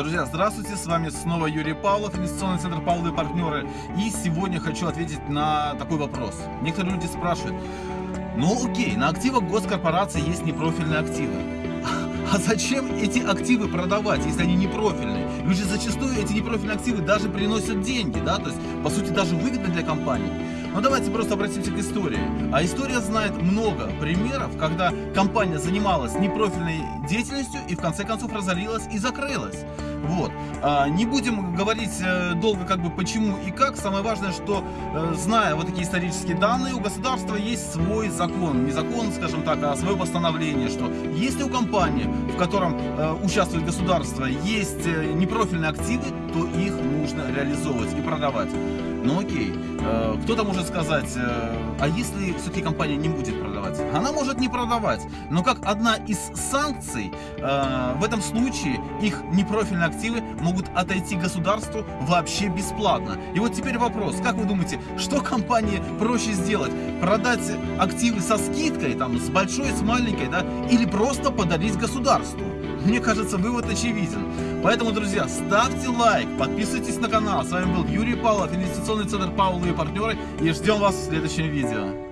Здравствуйте, с вами снова Юрий Павлов, инвестиционный центр Павловы партнеры. И сегодня хочу ответить на такой вопрос. Некоторые люди спрашивают, ну окей, на активах госкорпорации есть непрофильные активы. А зачем эти активы продавать, если они непрофильные? Ведь же зачастую эти непрофильные активы даже приносят деньги, да, то есть, по сути, даже выгодны для компании. Но давайте просто обратимся к истории. А история знает много примеров, когда компания занималась непрофильной деятельностью и в конце концов разорилась и закрылась. Вот. А, не будем говорить э, долго как бы почему и как. Самое важное, что э, зная вот такие исторические данные, у государства есть свой закон. Не закон, скажем так, а свое постановление, что если у компании, в котором э, участвует государство, есть непрофильные активы, то их нужно реализовывать и продавать. Ну окей, кто-то может сказать, а если все-таки компания не будет продавать? Она может не продавать, но как одна из санкций, в этом случае их непрофильные активы могут отойти государству вообще бесплатно. И вот теперь вопрос, как вы думаете, что компании проще сделать? Продать активы со скидкой, там, с большой, с маленькой, да, или просто подарить государству? Мне кажется, вывод очевиден. Поэтому, друзья, ставьте лайк, подписывайтесь на канал. С вами был Юрий Павлов, инвестиционный центр Паула и партнеры. И ждем вас в следующем видео.